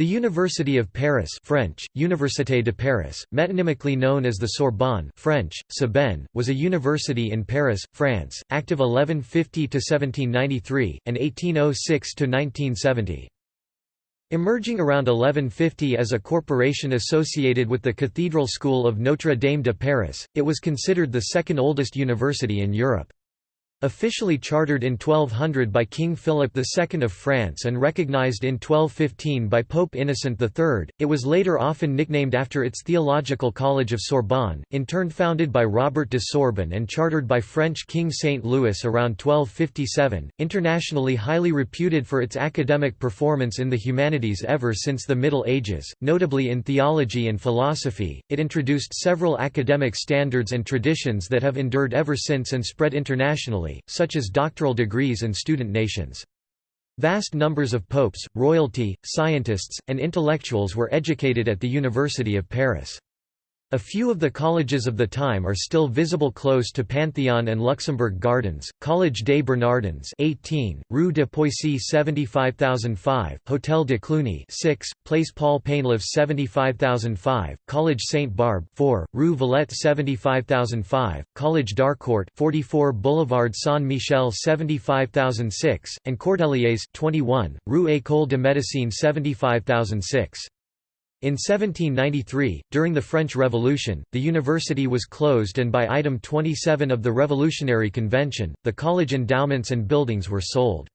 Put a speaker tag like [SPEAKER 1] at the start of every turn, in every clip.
[SPEAKER 1] The University of Paris French, Université de Paris, metonymically known as the Sorbonne French, was a university in Paris, France, active 1150–1793, and 1806–1970. Emerging around 1150 as a corporation associated with the Cathedral School of Notre Dame de Paris, it was considered the second oldest university in Europe. Officially chartered in 1200 by King Philip II of France and recognized in 1215 by Pope Innocent III, it was later often nicknamed after its theological college of Sorbonne, in turn founded by Robert de Sorbonne and chartered by French King Saint Louis around 1257. Internationally highly reputed for its academic performance in the humanities ever since the Middle Ages, notably in theology and philosophy, it introduced several academic standards and traditions that have endured ever since and spread internationally such as doctoral degrees and student nations. Vast numbers of popes, royalty, scientists, and intellectuals were educated at the University of Paris. A few of the colleges of the time are still visible close to Pantheon and Luxembourg Gardens, Collège des Bernardins 18, Rue de Poissy 75005, Hôtel de Cluny 6, Place Paul Painlevé 75005, Collège Sainte-Barbe 4, Rue Valette 75005, Collège d'Harcourt 44 Boulevard Saint-Michel 75006, and Cordeliers 21, Rue École de Médecine 75006. In 1793, during the French Revolution, the university was closed and by Item 27 of the Revolutionary Convention, the college endowments and buildings were sold.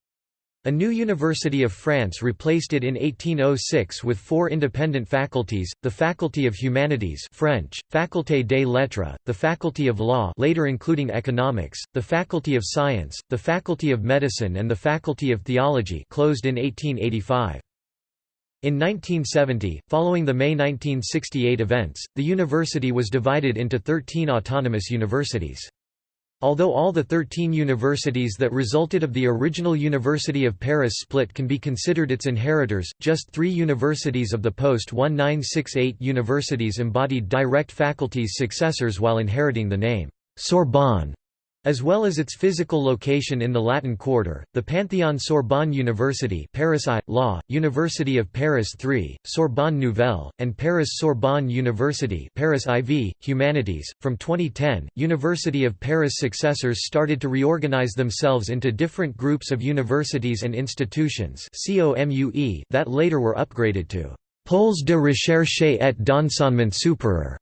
[SPEAKER 1] A new University of France replaced it in 1806 with four independent faculties, the Faculty of Humanities French, Faculté des Lettres, the Faculty of Law later including Economics, the Faculty of Science, the Faculty of Medicine and the Faculty of Theology closed in 1885. In 1970, following the May 1968 events, the university was divided into 13 autonomous universities. Although all the 13 universities that resulted of the original University of Paris split can be considered its inheritors, just three universities of the post-1968 universities embodied direct faculty's successors while inheriting the name Sorbonne as well as its physical location in the Latin Quarter, the Panthéon Sorbonne University Paris I, Law, University of Paris III, Sorbonne Nouvelle, and Paris Sorbonne University Paris IV, Humanities. From 2010, University of Paris successors started to reorganize themselves into different groups of universities and institutions that later were upgraded to Pôles de recherche et d'enseignement supérieur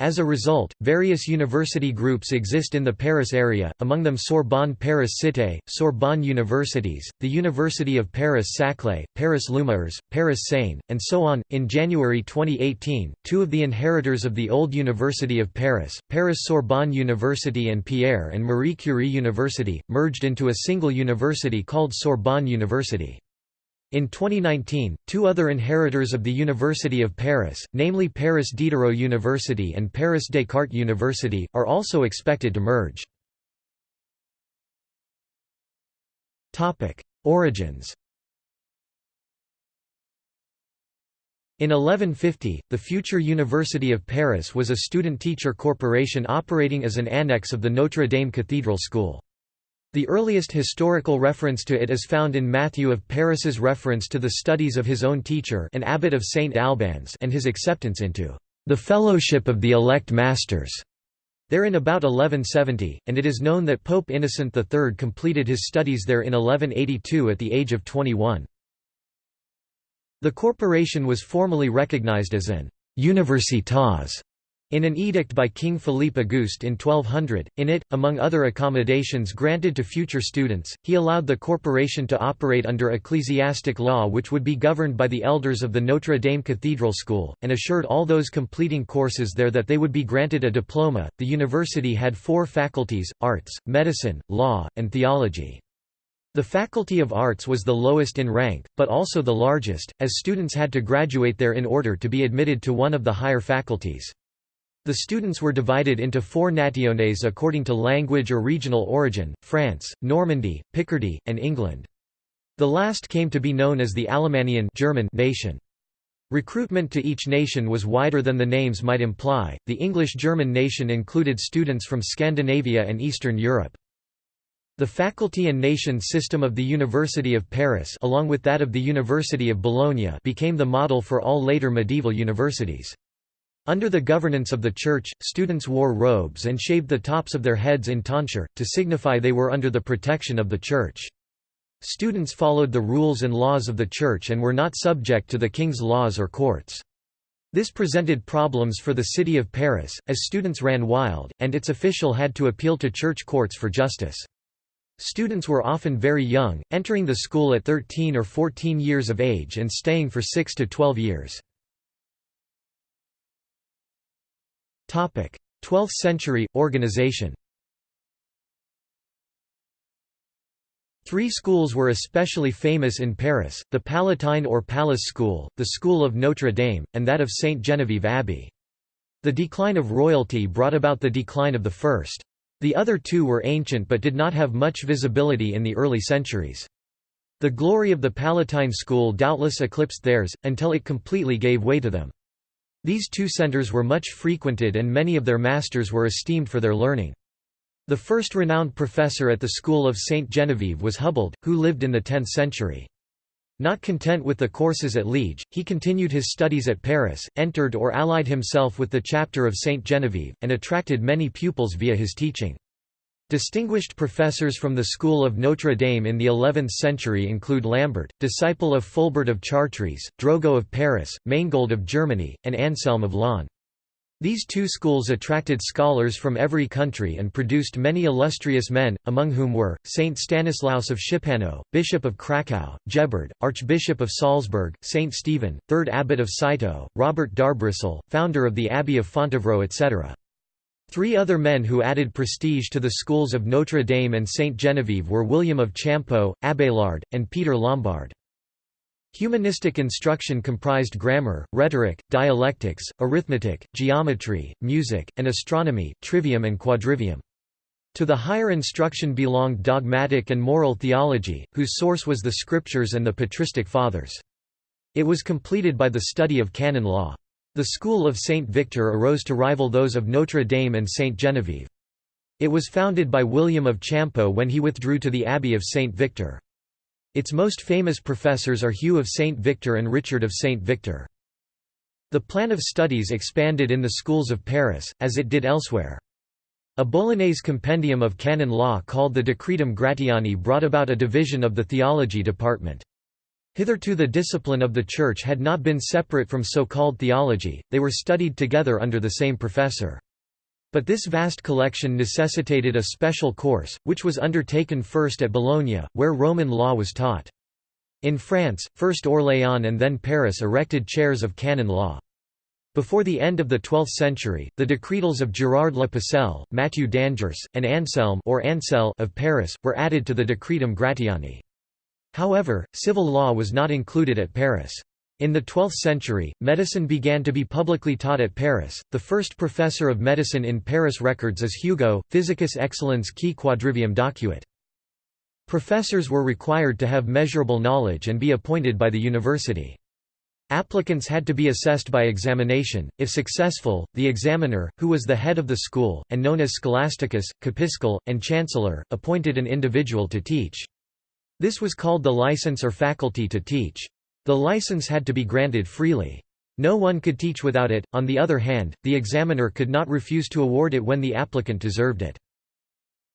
[SPEAKER 1] as a result, various university groups exist in the Paris area, among them Sorbonne Paris Cité, Sorbonne Universities, the University of Paris Saclay, Paris Lumières, Paris Seine, and so on. In January 2018, two of the inheritors of the old University of Paris, Paris Sorbonne University and Pierre and Marie Curie University, merged into a single university called Sorbonne University. In 2019, two other inheritors of the University of Paris, namely Paris Diderot University and Paris Descartes University, are also expected to merge. Origins In 1150, the future University of Paris was a student-teacher corporation operating as an annex of the Notre Dame Cathedral School. The earliest historical reference to it is found in Matthew of Paris's reference to the studies of his own teacher an abbot of St. Albans and his acceptance into the fellowship of the elect masters. There in about 1170, and it is known that Pope Innocent III completed his studies there in 1182 at the age of 21. The corporation was formally recognized as an «universitas» In an edict by King Philippe Auguste in 1200, in it, among other accommodations granted to future students, he allowed the corporation to operate under ecclesiastic law which would be governed by the elders of the Notre Dame Cathedral School, and assured all those completing courses there that they would be granted a diploma. The university had four faculties arts, medicine, law, and theology. The Faculty of Arts was the lowest in rank, but also the largest, as students had to graduate there in order to be admitted to one of the higher faculties. The students were divided into four nationes according to language or regional origin, France, Normandy, Picardy, and England. The last came to be known as the Alemannian German nation. Recruitment to each nation was wider than the names might imply. The English-German nation included students from Scandinavia and Eastern Europe. The faculty and nation system of the University of Paris along with that of the University of Bologna became the model for all later medieval universities. Under the governance of the Church, students wore robes and shaved the tops of their heads in tonsure, to signify they were under the protection of the Church. Students followed the rules and laws of the Church and were not subject to the king's laws or courts. This presented problems for the city of Paris, as students ran wild, and its official had to appeal to church courts for justice. Students were often very young, entering the school at 13 or 14 years of age and staying for 6 to 12 years. 12th century, organization Three schools were especially famous in Paris, the Palatine or Palace School, the School of Notre Dame, and that of Saint Genevieve Abbey. The decline of royalty brought about the decline of the first. The other two were ancient but did not have much visibility in the early centuries. The glory of the Palatine school doubtless eclipsed theirs, until it completely gave way to them. These two centers were much frequented and many of their masters were esteemed for their learning. The first renowned professor at the school of St. Genevieve was Hubald, who lived in the 10th century. Not content with the courses at Liege, he continued his studies at Paris, entered or allied himself with the chapter of St. Genevieve, and attracted many pupils via his teaching. Distinguished professors from the school of Notre Dame in the 11th century include Lambert, disciple of Fulbert of Chartres, Drogo of Paris, Manegold of Germany, and Anselm of Laon. These two schools attracted scholars from every country and produced many illustrious men, among whom were, Saint Stanislaus of Szczepano, Bishop of Krakow, Gebhard, Archbishop of Salzburg, Saint Stephen, 3rd Abbot of Citeaux, Robert d'Arbrissel, founder of the Abbey of Fontevraud etc. Three other men who added prestige to the schools of Notre Dame and Saint Genevieve were William of Champeaux, Abélard, and Peter Lombard. Humanistic instruction comprised grammar, rhetoric, dialectics, arithmetic, geometry, music, and astronomy, trivium and quadrivium. To the higher instruction belonged dogmatic and moral theology, whose source was the scriptures and the patristic fathers. It was completed by the study of canon law. The school of Saint Victor arose to rival those of Notre Dame and Saint Genevieve. It was founded by William of Champeaux when he withdrew to the Abbey of Saint Victor. Its most famous professors are Hugh of St. Victor and Richard of St. Victor. The plan of studies expanded in the schools of Paris, as it did elsewhere. A Bolognese compendium of canon law called the Decretum Gratiani brought about a division of the theology department. Hitherto the discipline of the Church had not been separate from so-called theology, they were studied together under the same professor. But this vast collection necessitated a special course, which was undertaken first at Bologna, where Roman law was taught. In France, first Orléans and then Paris erected chairs of canon law. Before the end of the 12th century, the decretals of Gerard Le Pucelle, Mathieu d'Angers, and Anselm or Ansel of Paris, were added to the Decretum Gratiani. However, civil law was not included at Paris. In the 12th century, medicine began to be publicly taught at Paris. The first professor of medicine in Paris records is Hugo, Physicus excellens qui quadrivium docuit. Professors were required to have measurable knowledge and be appointed by the university. Applicants had to be assessed by examination. If successful, the examiner, who was the head of the school, and known as scholasticus, capiscol, and chancellor, appointed an individual to teach. This was called the license or faculty to teach. The license had to be granted freely. No one could teach without it, on the other hand, the examiner could not refuse to award it when the applicant deserved it.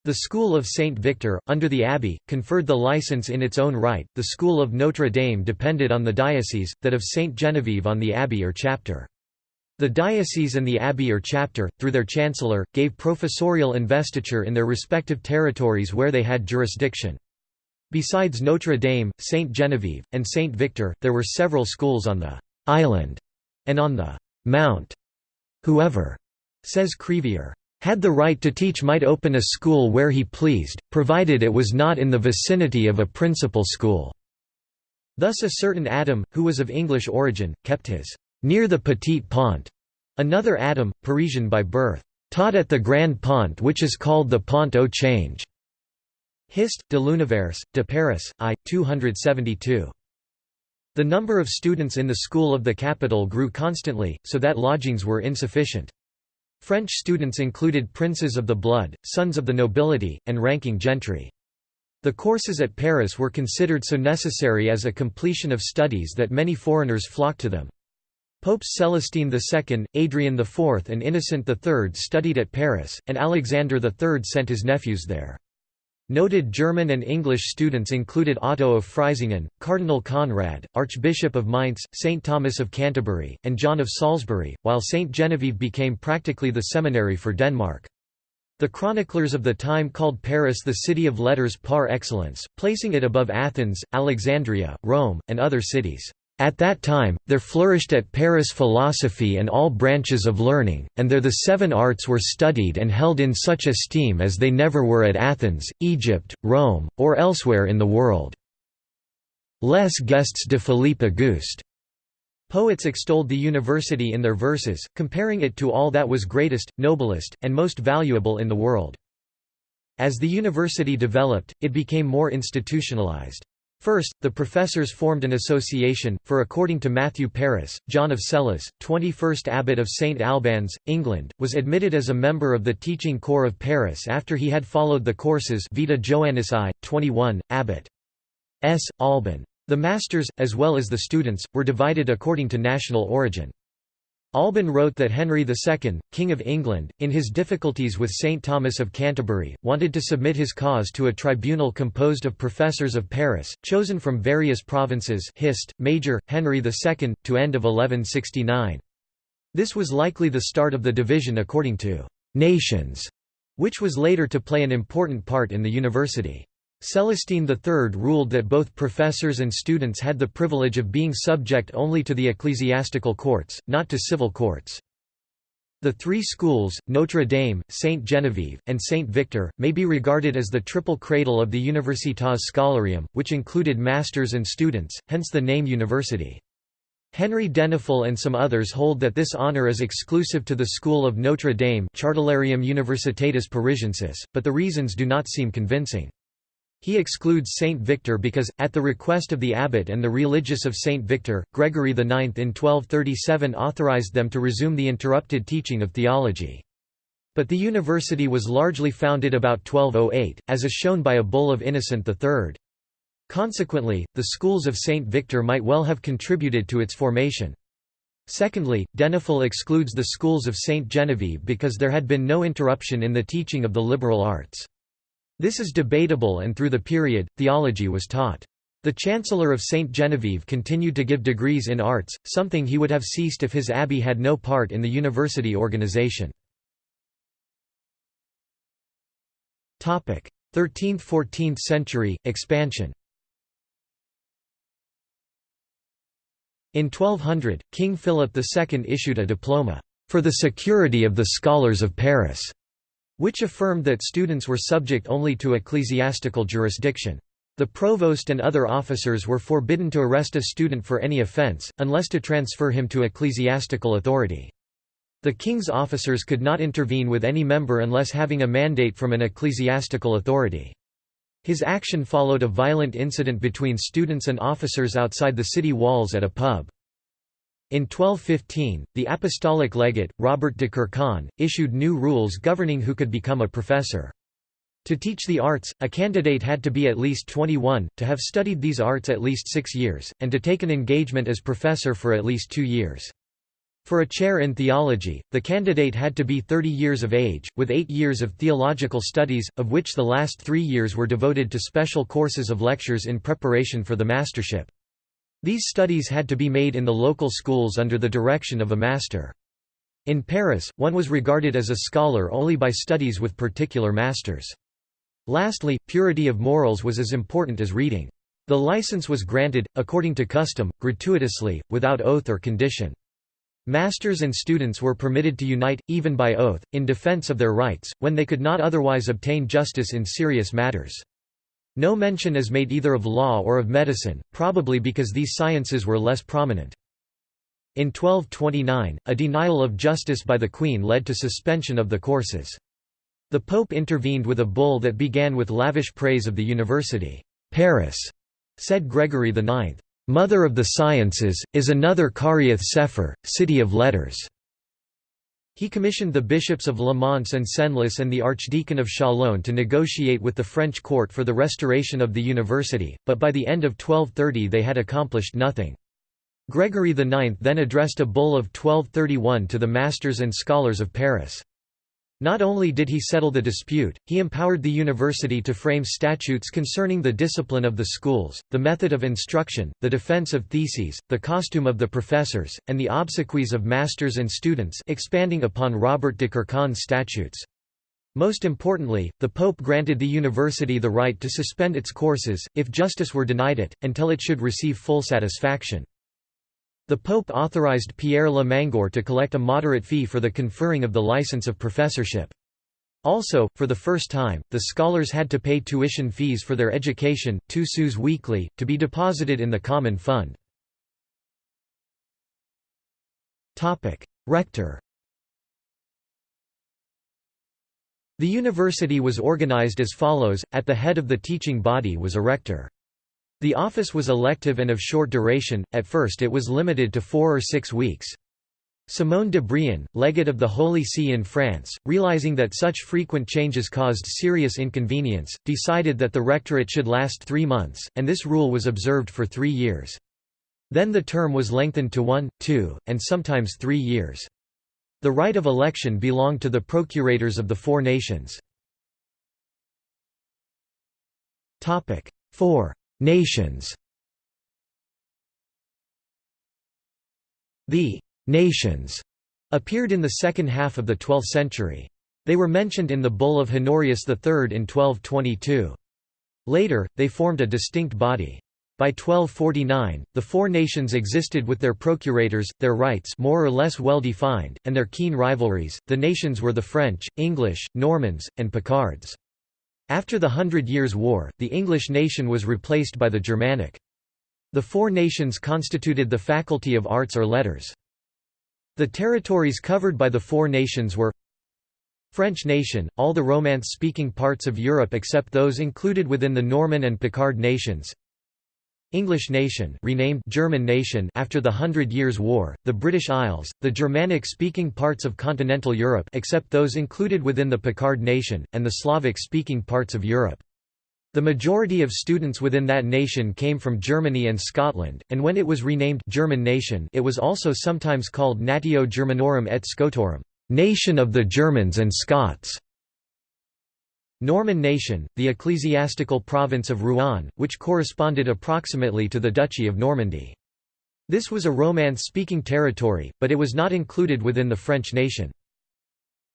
[SPEAKER 1] The School of Saint Victor, under the abbey, conferred the license in its own right. The School of Notre Dame depended on the diocese, that of Saint Genevieve on the abbey or chapter. The diocese and the abbey or chapter, through their chancellor, gave professorial investiture in their respective territories where they had jurisdiction. Besides Notre Dame, Saint Genevieve, and Saint Victor, there were several schools on the «island» and on the «mount». Whoever, says Crevier, had the right to teach might open a school where he pleased, provided it was not in the vicinity of a principal school." Thus a certain Adam, who was of English origin, kept his «near the Petit Pont». Another Adam, Parisian by birth, «taught at the Grand Pont which is called the Pont au Change». Hist, de l'Univers, de Paris, I. 272. The number of students in the school of the capital grew constantly, so that lodgings were insufficient. French students included princes of the blood, sons of the nobility, and ranking gentry. The courses at Paris were considered so necessary as a completion of studies that many foreigners flocked to them. Popes Celestine II, Adrian IV and Innocent III studied at Paris, and Alexander III sent his nephews there. Noted German and English students included Otto of Freisingen, Cardinal Conrad, Archbishop of Mainz, St. Thomas of Canterbury, and John of Salisbury, while St. Genevieve became practically the seminary for Denmark. The chroniclers of the time called Paris the city of letters par excellence, placing it above Athens, Alexandria, Rome, and other cities. At that time, there flourished at Paris philosophy and all branches of learning, and there the seven arts were studied and held in such esteem as they never were at Athens, Egypt, Rome, or elsewhere in the world. Les Gestes de Philippe Auguste Poets extolled the university in their verses, comparing it to all that was greatest, noblest, and most valuable in the world. As the university developed, it became more institutionalized. First, the professors formed an association, for according to Matthew Paris, John of Celles, 21st abbot of St Albans, England, was admitted as a member of the teaching corps of Paris after he had followed the courses Vita Joannis I, 21, abbot. S. Alban. The masters, as well as the students, were divided according to national origin. Alban wrote that Henry II, King of England, in his difficulties with St. Thomas of Canterbury, wanted to submit his cause to a tribunal composed of professors of Paris, chosen from various provinces Hist, Major, Henry II, to end of 1169. This was likely the start of the division according to «nations», which was later to play an important part in the university. Celestine III ruled that both professors and students had the privilege of being subject only to the ecclesiastical courts, not to civil courts. The three schools, Notre Dame, Saint Genevieve, and Saint Victor, may be regarded as the triple cradle of the Universitas Scholarium, which included masters and students, hence the name university. Henry Denifle and some others hold that this honor is exclusive to the School of Notre Dame Chartularium Universitatis Parisiensis, but the reasons do not seem convincing. He excludes Saint Victor because, at the request of the abbot and the religious of Saint Victor, Gregory IX in 1237 authorized them to resume the interrupted teaching of theology. But the university was largely founded about 1208, as is shown by a bull of Innocent III. Consequently, the schools of Saint Victor might well have contributed to its formation. Secondly, Denifle excludes the schools of Saint Genevieve because there had been no interruption in the teaching of the liberal arts. This is debatable and through the period, theology was taught. The Chancellor of St. Genevieve continued to give degrees in arts, something he would have ceased if his abbey had no part in the university organization. 13th–14th century, expansion In 1200, King Philip II issued a diploma, "...for the security of the scholars of Paris", which affirmed that students were subject only to ecclesiastical jurisdiction. The provost and other officers were forbidden to arrest a student for any offence, unless to transfer him to ecclesiastical authority. The king's officers could not intervene with any member unless having a mandate from an ecclesiastical authority. His action followed a violent incident between students and officers outside the city walls at a pub. In 1215, the apostolic legate, Robert de Courcon, issued new rules governing who could become a professor. To teach the arts, a candidate had to be at least 21, to have studied these arts at least six years, and to take an engagement as professor for at least two years. For a chair in theology, the candidate had to be 30 years of age, with eight years of theological studies, of which the last three years were devoted to special courses of lectures in preparation for the mastership. These studies had to be made in the local schools under the direction of a master. In Paris, one was regarded as a scholar only by studies with particular masters. Lastly, purity of morals was as important as reading. The license was granted, according to custom, gratuitously, without oath or condition. Masters and students were permitted to unite, even by oath, in defense of their rights, when they could not otherwise obtain justice in serious matters. No mention is made either of law or of medicine, probably because these sciences were less prominent. In 1229, a denial of justice by the Queen led to suspension of the courses. The Pope intervened with a bull that began with lavish praise of the university. Paris, said Gregory IX, "'Mother of the Sciences, is another Kariath Sefer, city of letters." He commissioned the bishops of Le Mans and Senlis and the archdeacon of Chalon to negotiate with the French court for the restoration of the university, but by the end of 1230 they had accomplished nothing. Gregory IX then addressed a bull of 1231 to the masters and scholars of Paris. Not only did he settle the dispute, he empowered the university to frame statutes concerning the discipline of the schools, the method of instruction, the defense of theses, the costume of the professors, and the obsequies of masters and students expanding upon Robert de Courcon's statutes. Most importantly, the Pope granted the university the right to suspend its courses, if justice were denied it, until it should receive full satisfaction. The Pope authorized Pierre Le Mangeur to collect a moderate fee for the conferring of the license of professorship. Also, for the first time, the scholars had to pay tuition fees for their education, two sous weekly, to be deposited in the common fund. Rector The university was organized as follows, at the head of the teaching body was a rector. The office was elective and of short duration, at first it was limited to four or six weeks. Simone de Brion, legate of the Holy See in France, realizing that such frequent changes caused serious inconvenience, decided that the rectorate should last three months, and this rule was observed for three years. Then the term was lengthened to one, two, and sometimes three years. The right of election belonged to the procurators of the four nations. 4. Nations The «nations» appeared in the second half of the 12th century. They were mentioned in the Bull of Honorius III in 1222. Later, they formed a distinct body. By 1249, the four nations existed with their procurators, their rights more or less well defined, and their keen rivalries. The nations were the French, English, Normans, and Picards. After the Hundred Years' War, the English nation was replaced by the Germanic. The four nations constituted the Faculty of Arts or Letters. The territories covered by the four nations were French nation, all the Romance-speaking parts of Europe except those included within the Norman and Picard nations English nation renamed German nation after the Hundred Years' War, the British Isles, the Germanic-speaking parts of continental Europe except those included within the Picard nation, and the Slavic-speaking parts of Europe. The majority of students within that nation came from Germany and Scotland, and when it was renamed German nation it was also sometimes called Natio Germanorum et Scotorum nation of the Germans and Scots". Norman nation, the ecclesiastical province of Rouen, which corresponded approximately to the Duchy of Normandy. This was a Romance-speaking territory, but it was not included within the French nation.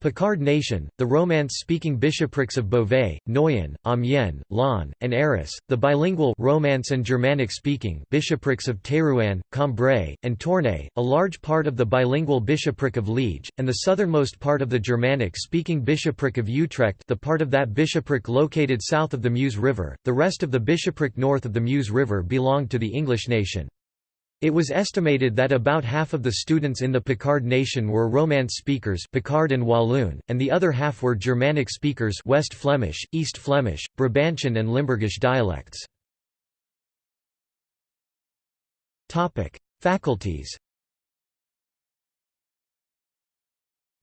[SPEAKER 1] Picard nation, the Romance-speaking bishoprics of Beauvais, Noyon, Amiens, Laon, and Arras, the bilingual Romance and Germanic-speaking bishoprics of Terouanne, Cambrai, and Tournai, a large part of the bilingual bishopric of Liege, and the southernmost part of the Germanic-speaking bishopric of Utrecht the part of that bishopric located south of the Meuse River, the rest of the bishopric north of the Meuse River belonged to the English nation. It was estimated that about half of the students in the Picard nation were Romance speakers Picard and Walloon, and the other half were Germanic speakers West Flemish, East Flemish, Brabantian and Limburgish dialects. Faculties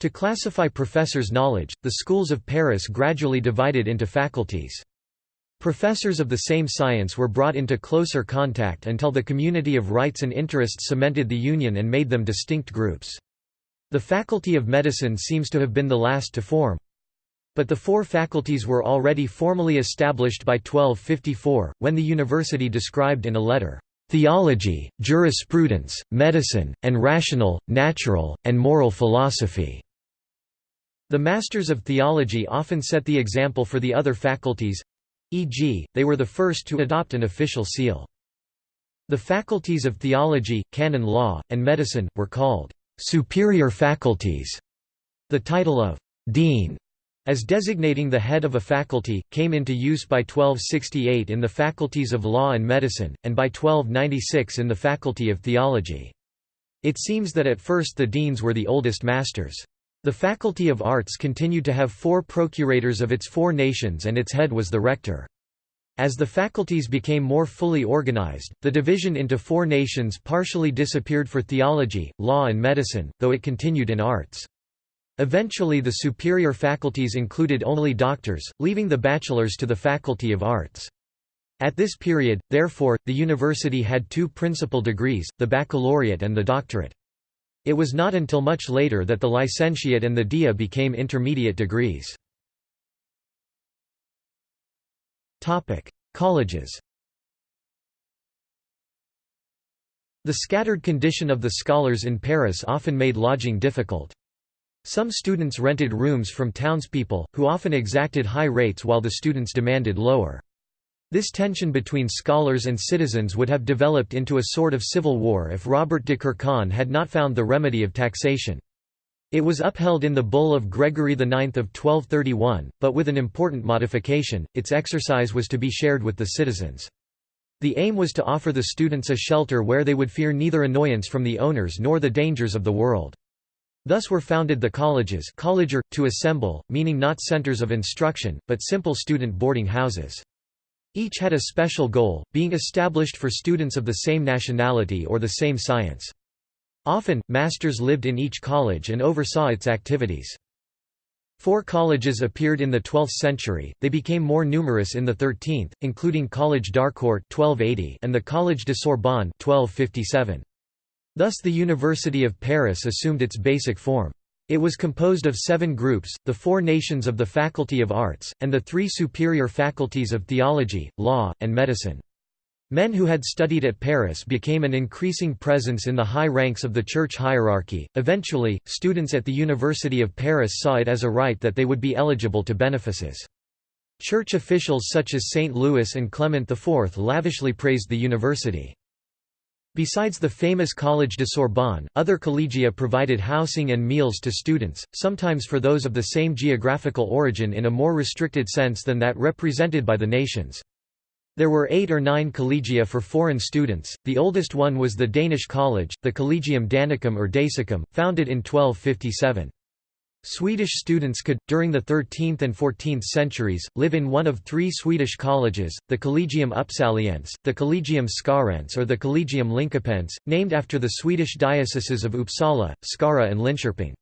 [SPEAKER 1] To classify professors' knowledge, the schools of Paris gradually divided into faculties. Professors of the same science were brought into closer contact until the community of rights and interests cemented the union and made them distinct groups. The Faculty of Medicine seems to have been the last to form. But the four faculties were already formally established by 1254, when the university described in a letter, "...theology, jurisprudence, medicine, and rational, natural, and moral philosophy." The Masters of Theology often set the example for the other faculties, e.g., they were the first to adopt an official seal. The faculties of theology, canon law, and medicine, were called «superior faculties». The title of «dean» as designating the head of a faculty, came into use by 1268 in the faculties of law and medicine, and by 1296 in the faculty of theology. It seems that at first the deans were the oldest masters. The Faculty of Arts continued to have four procurators of its four nations and its head was the rector. As the faculties became more fully organized, the division into four nations partially disappeared for theology, law and medicine, though it continued in arts. Eventually the superior faculties included only doctors, leaving the bachelors to the Faculty of Arts. At this period, therefore, the university had two principal degrees, the baccalaureate and the doctorate. It was not until much later that the licentiate and the dia became intermediate degrees. Colleges The scattered condition of the scholars in Paris often made lodging difficult. Some students rented rooms from townspeople, who often exacted high rates while the students demanded lower. This tension between scholars and citizens would have developed into a sort of civil war if Robert de Courcon had not found the remedy of taxation. It was upheld in the Bull of Gregory IX of 1231, but with an important modification, its exercise was to be shared with the citizens. The aim was to offer the students a shelter where they would fear neither annoyance from the owners nor the dangers of the world. Thus were founded the colleges to assemble, meaning not centers of instruction, but simple student boarding houses. Each had a special goal, being established for students of the same nationality or the same science. Often, masters lived in each college and oversaw its activities. Four colleges appeared in the 12th century, they became more numerous in the 13th, including College d'Harcourt and the Collège de Sorbonne 1257. Thus the University of Paris assumed its basic form. It was composed of seven groups, the four nations of the Faculty of Arts, and the three superior faculties of theology, law, and medicine. Men who had studied at Paris became an increasing presence in the high ranks of the church hierarchy. Eventually, students at the University of Paris saw it as a right that they would be eligible to benefices. Church officials such as St. Louis and Clement IV lavishly praised the university. Besides the famous Collège de Sorbonne, other collegia provided housing and meals to students, sometimes for those of the same geographical origin in a more restricted sense than that represented by the nations. There were eight or nine collegia for foreign students, the oldest one was the Danish college, the Collegium Danicum or Dacicum, founded in 1257. Swedish students could, during the 13th and 14th centuries, live in one of three Swedish colleges, the Collegium Upsaliense, the Collegium Skarense or the Collegium Linköpense, named after the Swedish dioceses of Uppsala, Skara and Linköping.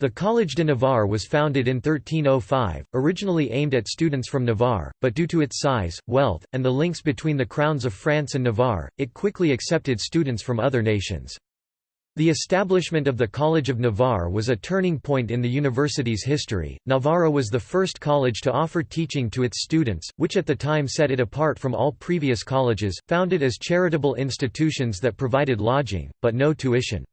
[SPEAKER 1] The Collège de Navarre was founded in 1305, originally aimed at students from Navarre, but due to its size, wealth, and the links between the crowns of France and Navarre, it quickly accepted students from other nations. The establishment of the College of Navarre was a turning point in the university's history. Navarra was the first college to offer teaching to its students, which at the time set it apart from all previous colleges, founded as charitable institutions that provided lodging, but no tuition.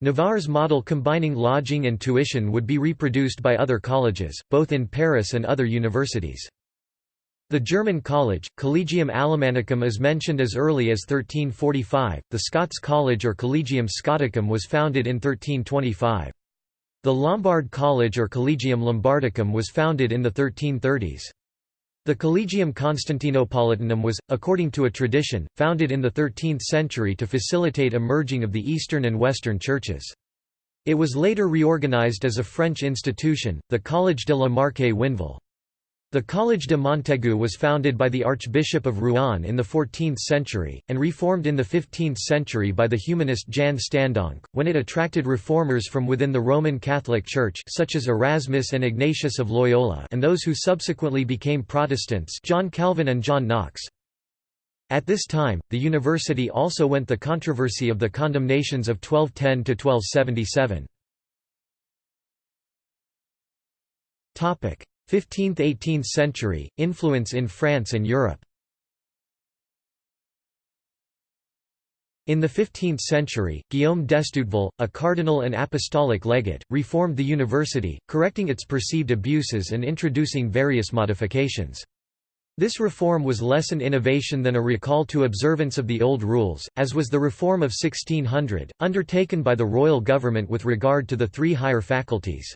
[SPEAKER 1] Navarre's model combining lodging and tuition would be reproduced by other colleges, both in Paris and other universities. The German college, Collegium Alemannicum is mentioned as early as 1345, the Scots College or Collegium Scoticum was founded in 1325. The Lombard College or Collegium Lombardicum was founded in the 1330s. The Collegium Constantinopolitanum was, according to a tradition, founded in the 13th century to facilitate a merging of the Eastern and Western churches. It was later reorganized as a French institution, the Collège de la Marque Winville. The Collège de Montaigu was founded by the Archbishop of Rouen in the 14th century, and reformed in the 15th century by the humanist Jan Stendonck, when it attracted reformers from within the Roman Catholic Church such as Erasmus and Ignatius of Loyola and those who subsequently became Protestants John Calvin and John Knox. At this time, the university also went the controversy of the condemnations of 1210–1277. 15th–18th century, influence in France and Europe In the 15th century, Guillaume d'Estouteville, a cardinal and apostolic legate, reformed the university, correcting its perceived abuses and introducing various modifications. This reform was less an innovation than a recall to observance of the old rules, as was the reform of 1600, undertaken by the royal government with regard to the three higher faculties.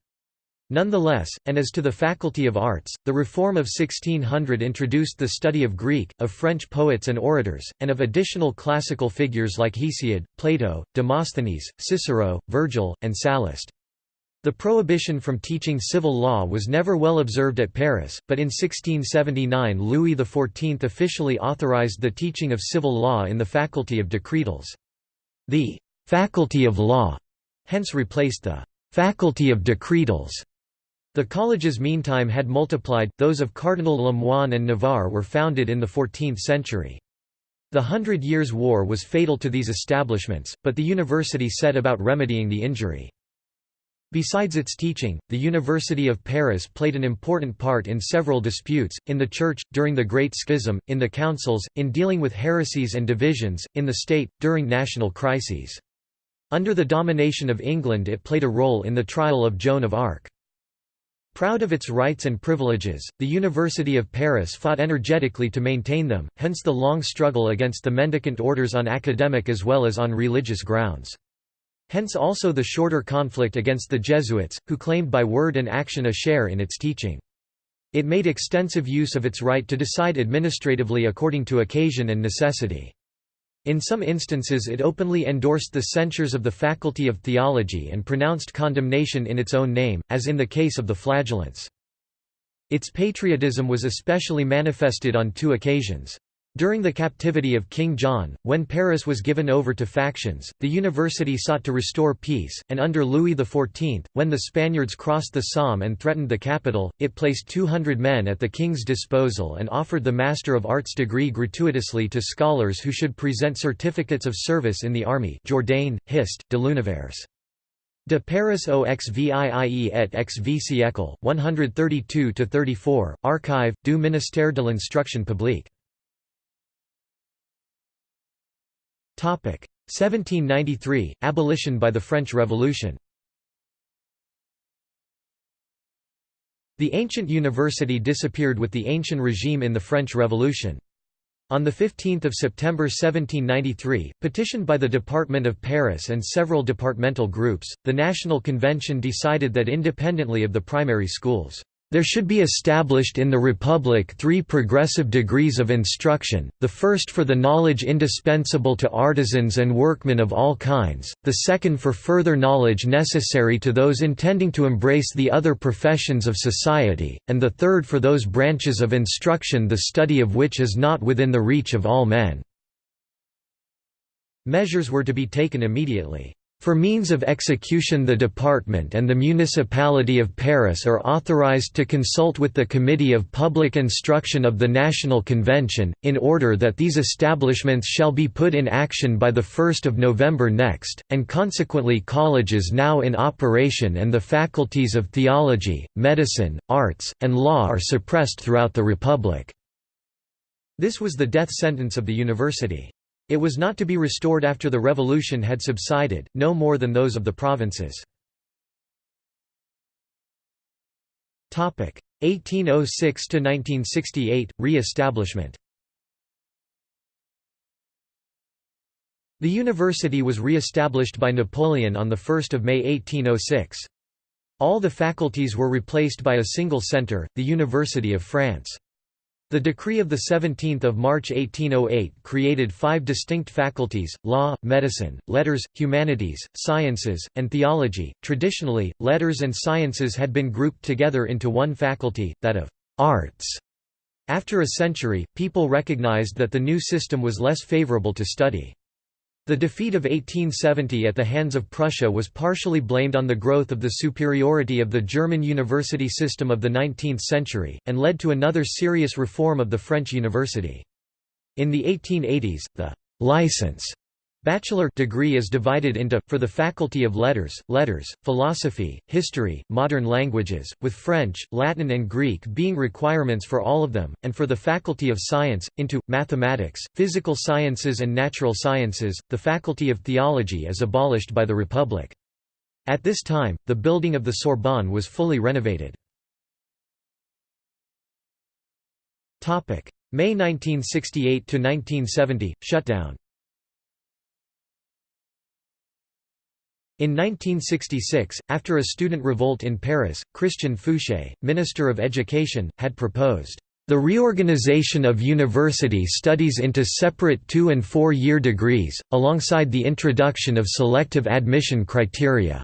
[SPEAKER 1] Nonetheless, and as to the Faculty of Arts, the reform of 1600 introduced the study of Greek, of French poets and orators, and of additional classical figures like Hesiod, Plato, Demosthenes, Cicero, Virgil, and Sallust. The prohibition from teaching civil law was never well observed at Paris, but in 1679 Louis XIV officially authorized the teaching of civil law in the Faculty of Decretals. The «faculty of law» hence replaced the faculty of decretals. The colleges meantime had multiplied, those of Cardinal Lemoine and Navarre were founded in the 14th century. The Hundred Years' War was fatal to these establishments, but the university set about remedying the injury. Besides its teaching, the University of Paris played an important part in several disputes, in the Church, during the Great Schism, in the councils, in dealing with heresies and divisions, in the state, during national crises. Under the domination of England it played a role in the trial of Joan of Arc. Proud of its rights and privileges, the University of Paris fought energetically to maintain them, hence the long struggle against the mendicant orders on academic as well as on religious grounds. Hence also the shorter conflict against the Jesuits, who claimed by word and action a share in its teaching. It made extensive use of its right to decide administratively according to occasion and necessity. In some instances it openly endorsed the censures of the Faculty of Theology and pronounced condemnation in its own name, as in the case of the flagellants. Its patriotism was especially manifested on two occasions. During the captivity of King John, when Paris was given over to factions, the university sought to restore peace, and under Louis XIV, when the Spaniards crossed the Somme and threatened the capital, it placed 200 men at the king's disposal and offered the Master of Arts degree gratuitously to scholars who should present certificates of service in the army Jourdain, Hist, de l'Univers. De Paris au XVIIE et XV siècle, 132–34, Archive, du ministère de l'instruction publique 1793 – Abolition by the French Revolution The ancient university disappeared with the ancient regime in the French Revolution. On 15 September 1793, petitioned by the Department of Paris and several departmental groups, the National Convention decided that independently of the primary schools, there should be established in the Republic three progressive degrees of instruction, the first for the knowledge indispensable to artisans and workmen of all kinds, the second for further knowledge necessary to those intending to embrace the other professions of society, and the third for those branches of instruction the study of which is not within the reach of all men. Measures were to be taken immediately. For means of execution the Department and the Municipality of Paris are authorized to consult with the Committee of Public Instruction of the National Convention, in order that these establishments shall be put in action by 1 November next, and consequently colleges now in operation and the faculties of theology, medicine, arts, and law are suppressed throughout the Republic." This was the death sentence of the university. It was not to be restored after the revolution had subsided, no more than those of the provinces. 1806–1968, re-establishment The university was re-established by Napoleon on 1 May 1806. All the faculties were replaced by a single centre, the University of France. The decree of 17 March 1808 created five distinct faculties, law, medicine, letters, humanities, sciences, and theology. Traditionally, letters and sciences had been grouped together into one faculty, that of arts. After a century, people recognized that the new system was less favorable to study. The defeat of 1870 at the hands of Prussia was partially blamed on the growth of the superiority of the German university system of the 19th century, and led to another serious reform of the French university. In the 1880s, the «license» Bachelor degree is divided into, for the Faculty of Letters, Letters, Philosophy, History, Modern Languages, with French, Latin and Greek being requirements for all of them, and for the Faculty of Science, into, Mathematics, Physical Sciences and Natural Sciences. The Faculty of Theology is abolished by the Republic. At this time, the building of the Sorbonne was fully renovated. May 1968–1970, shutdown In 1966, after a student revolt in Paris, Christian Fouchet, Minister of Education, had proposed the reorganization of university studies into separate two- and four-year degrees, alongside the introduction of selective admission criteria,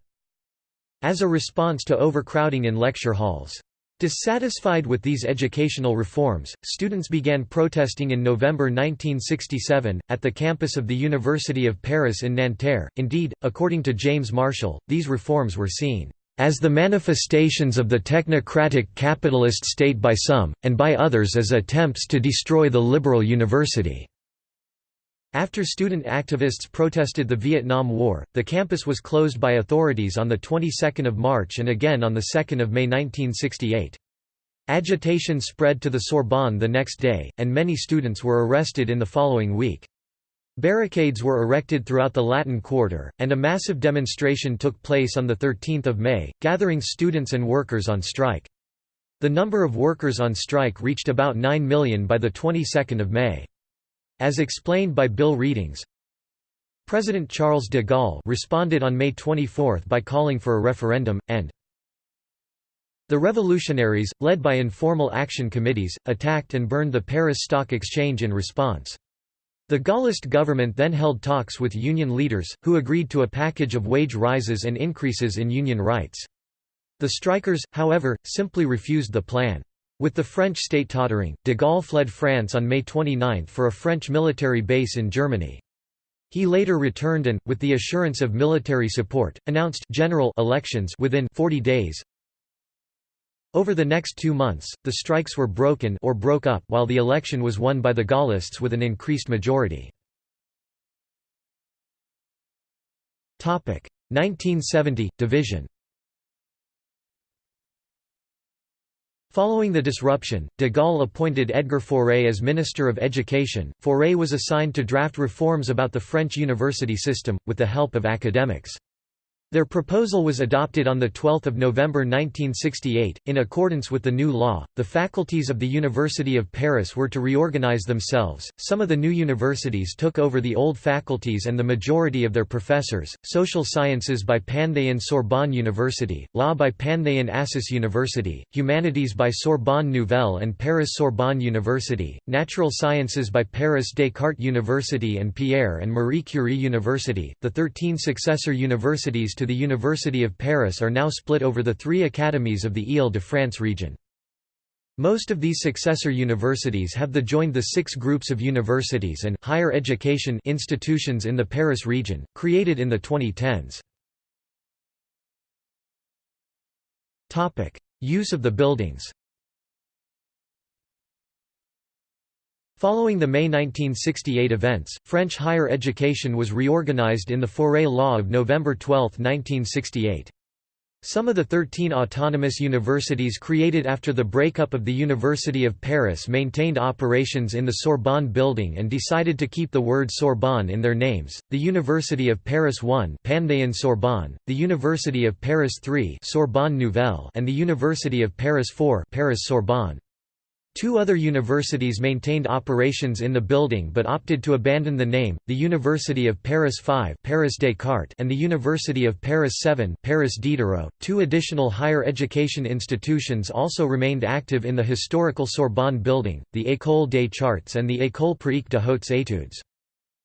[SPEAKER 1] as a response to overcrowding in lecture halls. Dissatisfied with these educational reforms, students began protesting in November 1967, at the campus of the University of Paris in Nanterre. Indeed, according to James Marshall, these reforms were seen as the manifestations of the technocratic capitalist state by some, and by others as attempts to destroy the liberal university. After student activists protested the Vietnam War, the campus was closed by authorities on the 22nd of March and again on the 2nd of May 1968. Agitation spread to the Sorbonne the next day, and many students were arrested in the following week. Barricades were erected throughout the Latin Quarter, and a massive demonstration took place on 13 May, gathering students and workers on strike. The number of workers on strike reached about 9 million by the 22nd of May. As explained by Bill Readings, President Charles de Gaulle responded on May 24 by calling for a referendum, and the revolutionaries, led by informal action committees, attacked and burned the Paris Stock Exchange in response. The Gaullist government then held talks with union leaders, who agreed to a package of wage rises and increases in union rights. The strikers, however, simply refused the plan. With the French state tottering, de Gaulle fled France on May 29 for a French military base in Germany. He later returned and, with the assurance of military support, announced general elections within 40 days. Over the next two months, the strikes were broken or broke up while the election was won by the Gaullists with an increased majority. 1970 – Division Following the disruption, de Gaulle appointed Edgar Faure as Minister of Education. Faure was assigned to draft reforms about the French university system, with the help of academics. Their proposal was adopted on 12 November 1968. In accordance with the new law, the faculties of the University of Paris were to reorganize themselves. Some of the new universities took over the old faculties and the majority of their professors social sciences by Panthéon Sorbonne University, law by Panthéon Assas University, humanities by Sorbonne Nouvelle and Paris Sorbonne University, natural sciences by Paris Descartes University and Pierre and Marie Curie University. The 13 successor universities to the University of Paris are now split over the three academies of the Ile-de-France region. Most of these successor universities have the joined the six groups of universities and higher education institutions in the Paris region, created in the 2010s. Use of the buildings Following the May 1968 events, French higher education was reorganized in the Faure Law of November 12, 1968. Some of the 13 autonomous universities created after the breakup of the University of Paris maintained operations in the Sorbonne building and decided to keep the word Sorbonne in their names. The University of Paris 1, Panthéon Sorbonne, the University of Paris 3, Sorbonne Nouvelle, and the University of Paris 4, Paris Sorbonne. Two other universities maintained operations in the building but opted to abandon the name, the University of Paris 5 Paris Descartes and the University of Paris 7 Paris Diderot. Two additional higher education institutions also remained active in the historical Sorbonne building, the École des Chartes and the École pratique de hautes études.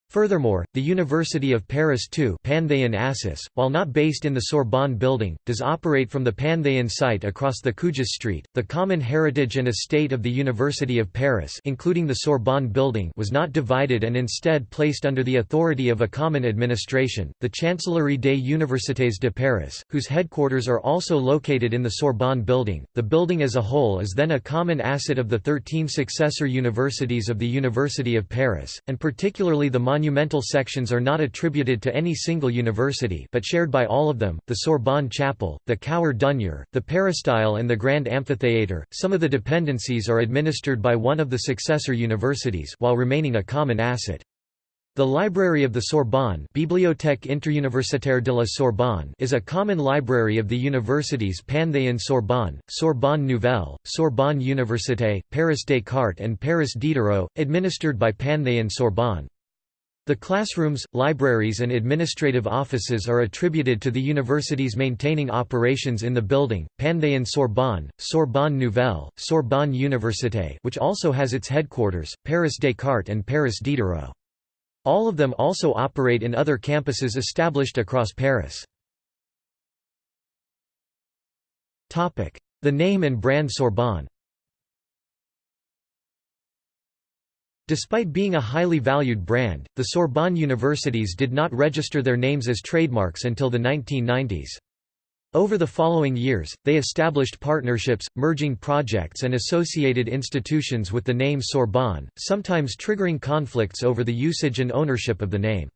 [SPEAKER 1] Furthermore, the University of Paris II Panthéon Assas, while not based in the Sorbonne building, does operate from the Panthéon site across the Cujas Street. The common heritage and estate of the University of Paris including the Sorbonne building was not divided and instead placed under the authority of a common administration, the Chancellerie des Universités de Paris, whose headquarters are also located in the Sorbonne building. The building as a whole is then a common asset of the 13 successor universities of the University of Paris, and particularly the monumental sections are not attributed to any single university but shared by all of them, the Sorbonne Chapel, the Cour d'Honneur, the Peristyle and the Grand Amphitheatre. Some of the dependencies are administered by one of the successor universities while remaining a common asset. The Library of the Sorbonne Bibliothèque interuniversitaire de la Sorbonne is a common library of the universities Panthéon Sorbonne, Sorbonne Nouvelle, Sorbonne Université, Paris Descartes and Paris Diderot, administered by Panthéon Sorbonne. The classrooms, libraries and administrative offices are attributed to the universities maintaining operations in the building, Panthéon Sorbonne, Sorbonne Nouvelle, Sorbonne Université which also has its headquarters, Paris Descartes and Paris Diderot. All of them also operate in other campuses established across Paris. The name and brand Sorbonne Despite being a highly valued brand, the Sorbonne universities did not register their names as trademarks until the 1990s. Over the following years, they established partnerships, merging projects and associated institutions with the name Sorbonne, sometimes triggering conflicts over the usage and ownership of the name.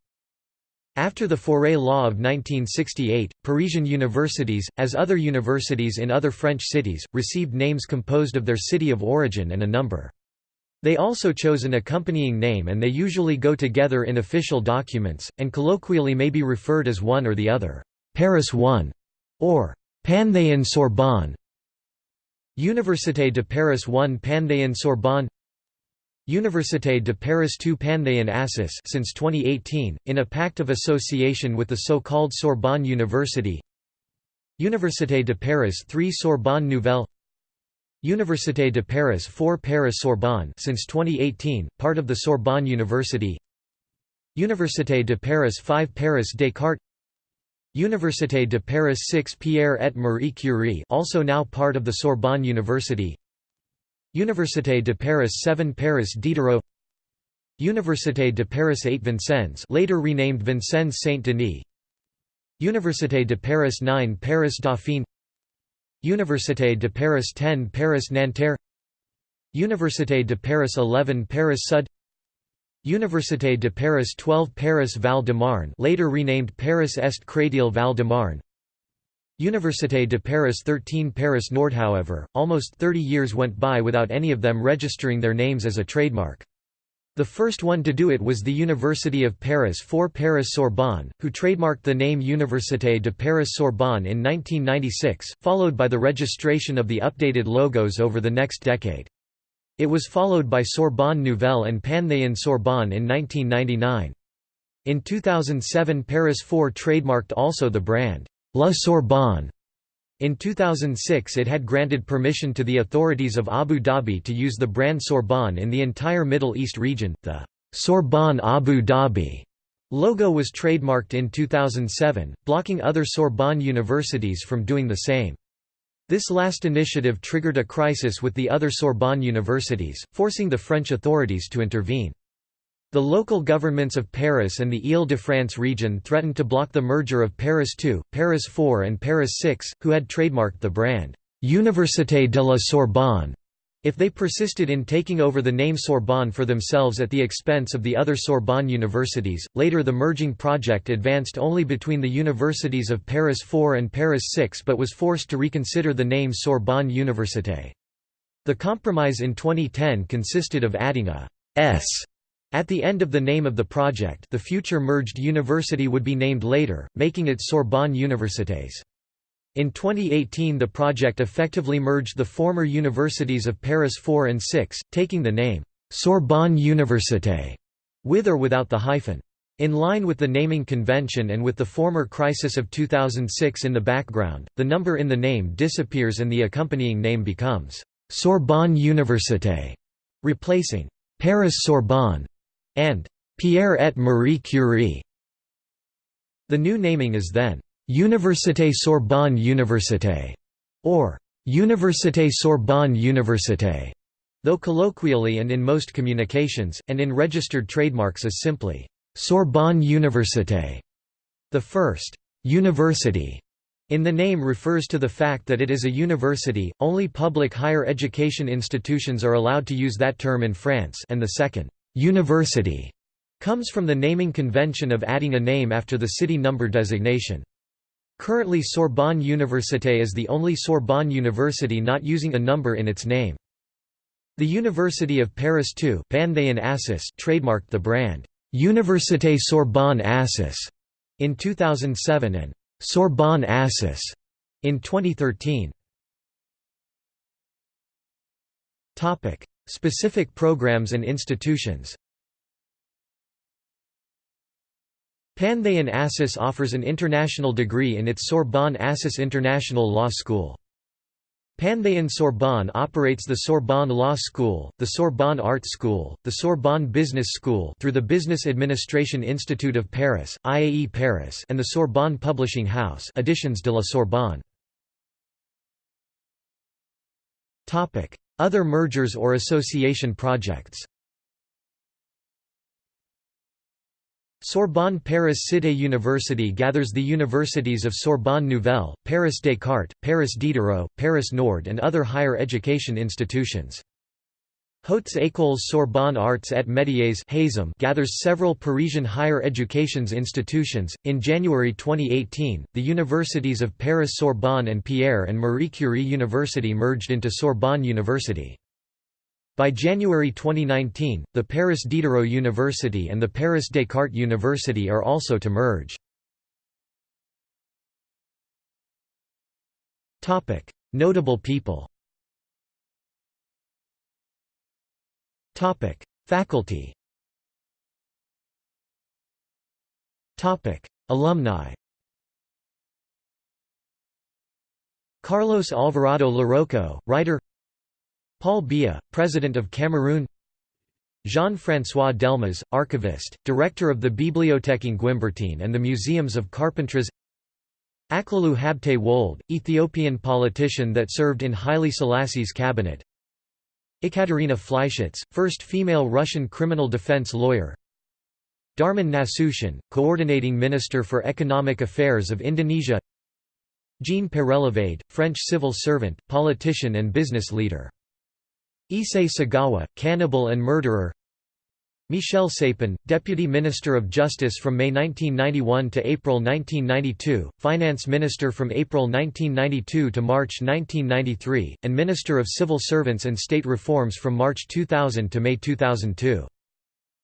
[SPEAKER 1] After the Faure Law of 1968, Parisian universities, as other universities in other French cities, received names composed of their city of origin and a number. They also chose an accompanying name and they usually go together in official documents, and colloquially may be referred as one or the other, Paris 1, or Panthéon Sorbonne. Université de Paris 1 Panthéon Sorbonne. Université de Paris 2 Panthéon Assas since 2018, in a pact of association with the so-called Sorbonne University. Université de Paris 3 Sorbonne Nouvelle Université de Paris 4 Paris Sorbonne since 2018, part of the Sorbonne University. Université de Paris 5 Paris Descartes. Université de Paris 6 Pierre et Marie Curie also now part of the Sorbonne University. Université de Paris 7 Paris Diderot. Université de Paris 8 Vincennes later renamed Vincennes Saint-Denis. Université de Paris 9 Paris Dauphine Université de Paris 10 Paris Nanterre. Université de Paris 11 Paris Sud. Université de Paris 12 Paris Val-de-Marne later renamed Paris Est Créteil Val-de-Marne. Université de Paris 13 Paris Nord However, almost 30 years went by without any of them registering their names as a trademark. The first one to do it was the University of Paris for Paris Sorbonne, who trademarked the name Université de Paris Sorbonne in 1996, followed by the registration of the updated logos over the next decade. It was followed by Sorbonne Nouvelle and Panthéon Sorbonne in 1999. In 2007 Paris 4 trademarked also the brand, La Sorbonne, in 2006 it had granted permission to the authorities of Abu Dhabi to use the brand Sorbonne in the entire Middle East region. The Sorbonne Abu Dhabi logo was trademarked in 2007, blocking other Sorbonne universities from doing the same. This last initiative triggered a crisis with the other Sorbonne universities, forcing the French authorities to intervene. The local governments of Paris and the Île-de-France region threatened to block the merger of Paris 2, Paris 4 and Paris 6, who had trademarked the brand, «Université de la Sorbonne», if they persisted in taking over the name Sorbonne for themselves at the expense of the other Sorbonne universities. Later, the merging project advanced only between the universities of Paris 4 and Paris 6 but was forced to reconsider the name Sorbonne Université. The compromise in 2010 consisted of adding a S at the end of the name of the project the future merged university would be named later, making it Sorbonne Universités. In 2018 the project effectively merged the former universities of Paris 4 and 6, taking the name, Sorbonne Université, with or without the hyphen. In line with the naming convention and with the former crisis of 2006 in the background, the number in the name disappears and the accompanying name becomes Sorbonne Université, replacing Paris Sorbonne and Pierre et Marie Curie. The new naming is then Université Sorbonne Université or Université Sorbonne Université, though colloquially and in most communications, and in registered trademarks is simply Sorbonne Université. The first university in the name refers to the fact that it is a university, only public higher education institutions are allowed to use that term in France and the second University comes from the naming convention of adding a name after the city number designation. Currently Sorbonne Université is the only Sorbonne university not using a number in its name. The University of Paris II trademarked the brand, Université Sorbonne Assas, in 2007 and Sorbonne Assas in 2013. Specific programs and institutions Panthéon Assas offers an international degree in its Sorbonne Assas International Law School. Panthéon Sorbonne operates the Sorbonne Law School, the Sorbonne Art School, the Sorbonne Business School through the Business Administration Institute of Paris, IAE Paris and the Sorbonne Publishing House Editions de la Sorbonne. Other mergers or association projects Sorbonne Paris Cité University gathers the universities of Sorbonne Nouvelle, Paris Descartes, Paris Diderot, Paris Nord and other higher education institutions. Hautes Écoles Sorbonne Arts et Métiers gathers several Parisian higher education's institutions. In January 2018, the universities of Paris Sorbonne and Pierre and Marie Curie University merged into Sorbonne University. By January 2019, the Paris Diderot University and the Paris Descartes University are also to merge. Notable people Faculty Alumni Carlos Alvarado Larroucau, writer Paul Biya, President of Cameroon Jean-François Delmas, archivist, director of the Bibliothèque Guimbertine and the Museums of Carpentras Aklilu Habte Wold, Ethiopian politician that served in Haile Selassie's cabinet Ekaterina Fleischitz, first female Russian criminal defense lawyer. Darmin Nasution, coordinating minister for economic affairs of Indonesia. Jean Peyrelevade, French civil servant, politician and business leader. Issei Sagawa, cannibal and murderer Michel Sapin, Deputy Minister of Justice from May 1991 to April 1992, Finance Minister from April 1992 to March 1993, and Minister of Civil Servants and State Reforms from March 2000 to May 2002.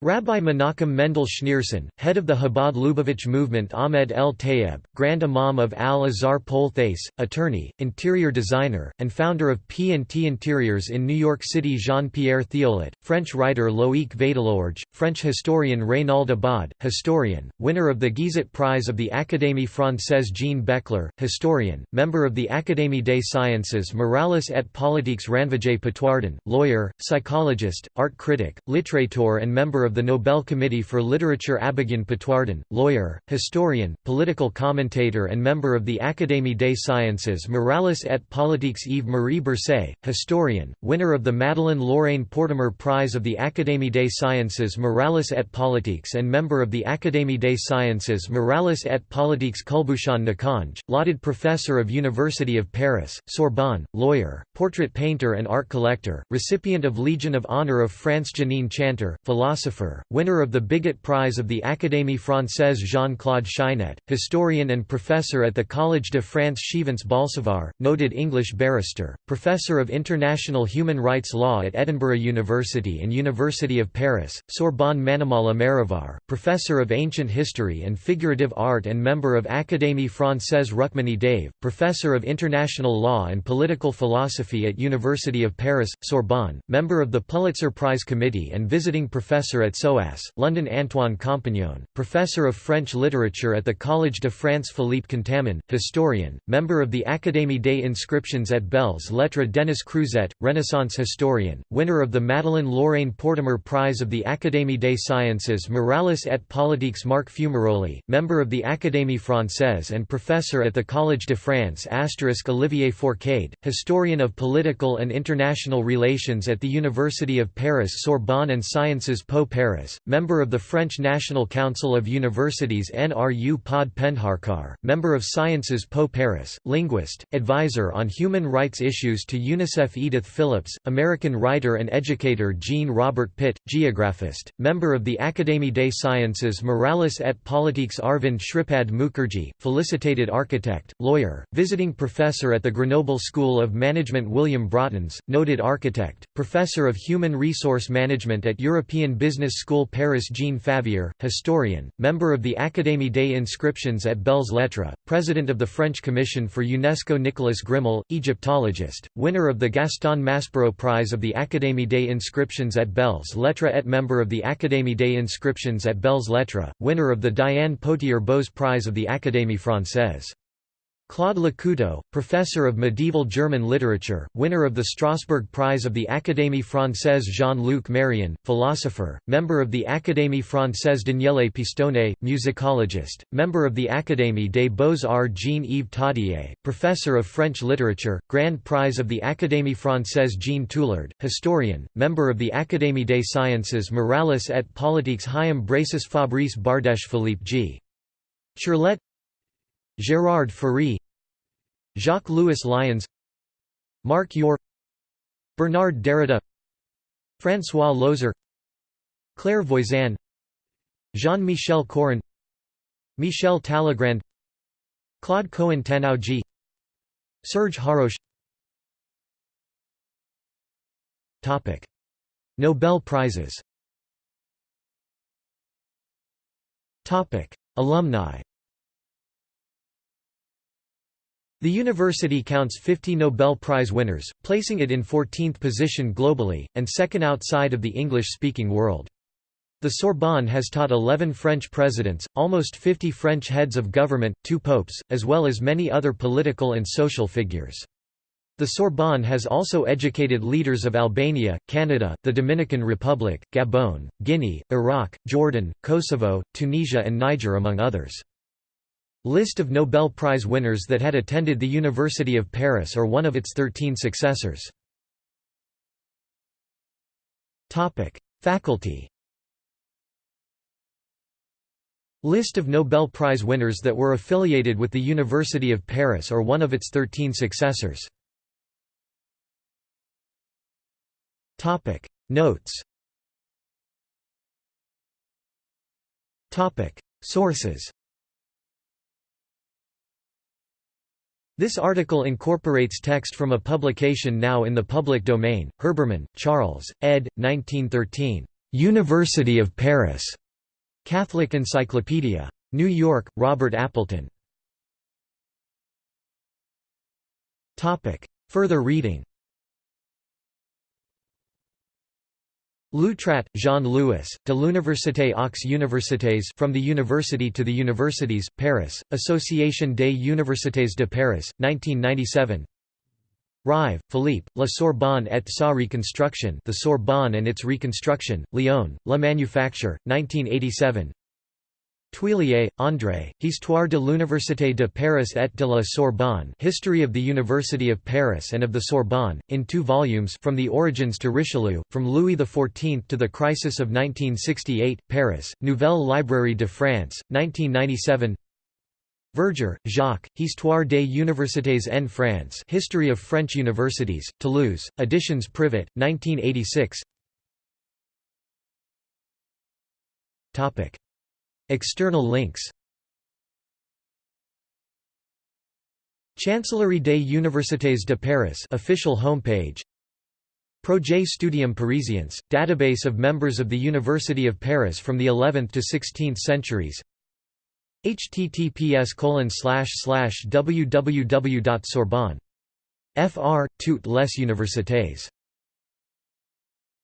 [SPEAKER 1] Rabbi Menachem Mendel Schneerson, head of the Chabad Lubavitch movement Ahmed El Tayeb, Grand Imam of Al-Azhar Polthais, attorney, interior designer, and founder of P&T Interiors in New York City Jean-Pierre Thiollet, French writer Loïc Vadelorge, French historian Reynald Abad, historian, winner of the Guizot Prize of the Académie Française Jean Baechler, historian, member of the Académie des Sciences Morales et Politiques Ranvijay Patwardhan, lawyer, psychologist, art critic, literateur and member of of the Nobel Committee for Literature Abogin Patwardhan, lawyer, historian, political commentator and member of the Académie des Sciences Morales et Politiques Yves-Marie Bercé, historian, winner of the Madeleine Lorraine Portemer Prize of the Académie des Sciences Morales et Politiques and member of the Académie des Sciences Morales et Politiques Kulbushan Nakanj, lauded professor of University of Paris, Sorbonne, lawyer, portrait painter and art collector, recipient of Legion of Honor of France Janine Chanteur, philosopher philosopher, winner of the Bigot Prize of the Académie Française Jean-Claude Chinet, historian and professor at the Collège de France Chivens Balsavar, noted English barrister, professor of international human rights law at Edinburgh University and University of Paris, Sorbonne Manimala Marivar, professor of ancient history and figurative art and member of Académie Française Rukmini Dave, professor of international law and political philosophy at University of Paris, Sorbonne, member of the Pulitzer Prize Committee and visiting professor at at SOAS, London Antoine Compagnon, Professor of French Literature at the Collège de France Philippe Contamine, historian, member of the Académie des Inscriptions at Belles Lettres Denis Crouzet, Renaissance historian, winner of the Madeleine Lorraine Portemer Prize of the Académie des Sciences Morales et Politiques Marc Fumaroli, member of the Académie Française and professor at the Collège de France Olivier Fourcade, historian of political and international relations at the University of Paris Sorbonne and Sciences Po Paris, member of the French National Council of Universities NRU Pod Pendharkar, member of Sciences Po Paris, linguist, advisor on human rights issues to UNICEF Edith Phillips, American writer and educator Jean Robert Pitte, geographist, member of the Académie des Sciences Morales et Politiques Arvind Shripad Mukherjee, felicitated architect, lawyer, visiting professor at the Grenoble School of Management William Broughton's, noted architect, professor of human resource management at European Business Business School Paris Jean Favier, historian, member of the Académie des Inscriptions at Belles Lettres, president of the French Commission for UNESCO Nicolas Grimal, Egyptologist, winner of the Gaston Maspero Prize of the Académie des Inscriptions at Belles Lettres et member of the Académie des Inscriptions at Belles Lettres, winner of the Diane Potier Boès Prize of the Académie Française. Claude Lecouteux, professor of medieval German literature, winner of the Strasbourg Prize of the Académie Française Jean-Luc Marion, philosopher, member of the Académie Française Daniele Pistone, musicologist, member of the Académie des Beaux-Arts Jean-Yves Tadié, professor of French literature, Grand Prize of the Académie Française Jean Tulard, historian, member of the Académie des Sciences Morales et Politiques Hyam Braces Fabrice Bardèche Philippe G. Ciarlet Gérard Ferry Jacques-Louis Lions Marc Yor Bernard Derrida François Loeser Claire Voisin Jean-Michel Coron Michel Talagrand Claude Cohen Tannoudji Serge Haroche. Topic. Nobel Prizes. Topic. Alumni The university counts 50 Nobel Prize winners, placing it in 14th position globally, and second outside of the English-speaking world. The Sorbonne has taught 11 French presidents, almost 50 French heads of government, two popes, as well as many other political and social figures. The Sorbonne has also educated leaders of Albania, Canada, the Dominican Republic, Gabon, Guinea, Iraq, Jordan, Kosovo, Tunisia and Niger among others. List of Nobel Prize winners that had attended the University of Paris or one of its 13 successors. Topic: Faculty List of Nobel Prize winners that were affiliated with the University of Paris or one of its 13 successors. Topic: Notes Topic: Sources This article incorporates text from a publication now in the public domain, Herbermann, Charles, ed. 1913. University of Paris. Catholic Encyclopedia. New York, Robert Appleton. Further reading Loutrat, Jean-Louis, de l'Université aux Universités From the University to the Universities, Paris, Association des Universités de Paris, 1997 Rive, Philippe, La Sorbonne et sa reconstruction The Sorbonne and its Reconstruction, Lyon, La Manufacture, 1987 Thuillier, André, Histoire de l'Université de Paris et de la Sorbonne History of the University of Paris and of the Sorbonne, in two volumes From the Origins to Richelieu, From Louis XIV to the Crisis of 1968, Paris, Nouvelle Librairie de France, 1997 Verger, Jacques, Histoire des Universités en France History of French Universities, Toulouse, Editions Privat, 1986 External links Chancellerie des Universités de Paris official homepage Projet Studium Parisiense, database of members of the University of Paris from the 11th to 16th centuries https www.sorbonne. fr. toutes les universités